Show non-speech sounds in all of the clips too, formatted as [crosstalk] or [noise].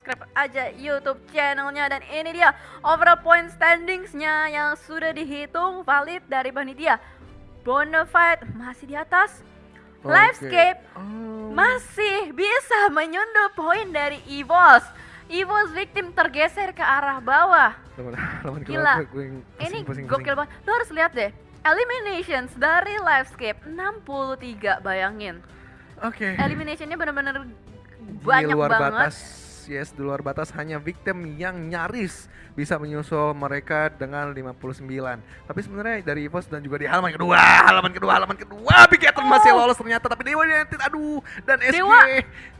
subscribe aja YouTube channelnya dan ini dia overall point standingsnya yang sudah dihitung valid dari panitia. Bonafide masih di atas. Oke. Livescape Oh. masih bisa menyundul poin dari EVOS. EVOS victim tergeser ke arah bawah. [laughs] Gila. Ini pusing, gokil banget. Lo harus lihat deh. Eliminations dari Livescape 63 bayangin. Oke. Eliminationnya bener-bener Di banyak luar banget. batas, yes, di luar batas hanya victim yang nyaris bisa menyusul mereka dengan 59. Tapi sebenarnya dari EVOS dan juga di halaman kedua, halaman kedua, halaman kedua, Big Eater masih Oh. lolos ternyata. Tapi Dewa United, aduh, dan SG, Dewa,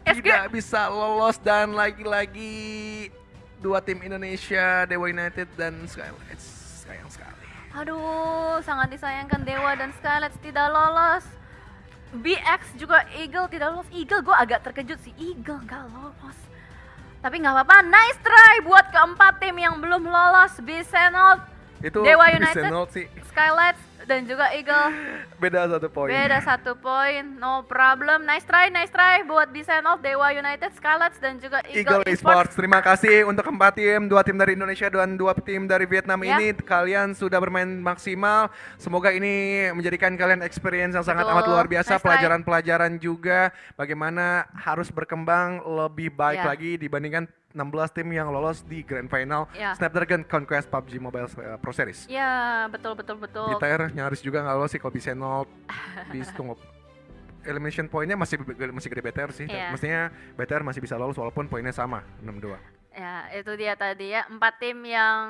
SG. tidak bisa lolos dan lagi-lagi dua tim Indonesia, Dewa United dan Skylights. Sayang sekali. Aduh, sangat disayangkan Dewa dan Skylights tidak lolos. BX juga Eagle tidak lolos. Eagle gue agak terkejut sih. Eagle nggak lolos. Tapi nggak apa-apa. Nice try buat keempat tim yang belum lolos. Bisenol, Itu Dewa United. sih Skylights, dan juga Eagle. beda satu poin. Beda satu poin. No problem. Nice try, nice try buat Bisenol, Dewa United, Skylights, dan juga Eagle, Eagle Esports. Terima kasih untuk keempat tim, dua tim dari Indonesia dan dua tim dari Vietnam Ya. ini. Kalian sudah bermain maksimal. Semoga ini menjadikan kalian experience yang sangat Betul. amat luar biasa, Nice pelajaran-pelajaran juga bagaimana harus berkembang lebih baik Ya. lagi dibandingkan 16 tim yang lolos di Grand Final Ya. Snapdragon Conquest PUBG Mobile uh, Pro Series. Ya, betul, betul, betul. Gitar nyaris juga nggak lolos sih kalau bisa nol. Bis tunggu elimination poinnya masih masih gede BTR sih. Iya. Mestinya BTR masih bisa lolos walaupun poinnya sama 6-2. Ya, itu dia tadi ya. Empat tim yang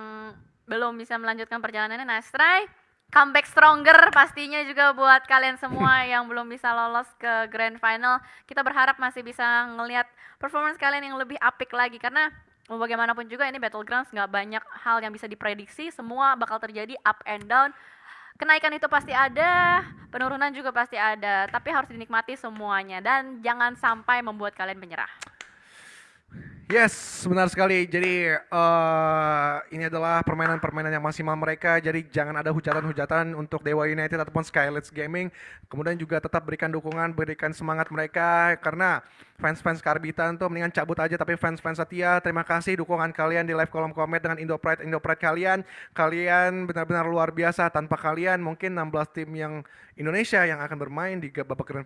belum bisa melanjutkan perjalanannya. Nice try. Comeback stronger pastinya juga buat kalian semua [clears throat] yang belum bisa lolos ke grand final. Kita berharap masih bisa ngelihat performance kalian yang lebih apik lagi. Karena bagaimanapun juga ini Battlegrounds nggak banyak hal yang bisa diprediksi. Semua bakal terjadi up and down. Kenaikan itu pasti ada, penurunan juga pasti ada. Tapi harus dinikmati semuanya. Dan jangan sampai membuat kalian menyerah. Yes, benar sekali. Jadi eh ini adalah permainan-permainan yang maksimal mereka. Jadi jangan ada hujatan-hujatan untuk Dewa United ataupun Skylights Gaming. Kemudian juga tetap berikan dukungan, berikan semangat mereka karena fans-fans karbitan tuh mendingan cabut aja tapi fans-fans setia terima kasih dukungan kalian di live kolom komen dengan Indo Pride Indo Pride kalian. Kalian benar-benar luar biasa. Tanpa kalian mungkin 16 tim yang Indonesia yang akan bermain di babak grand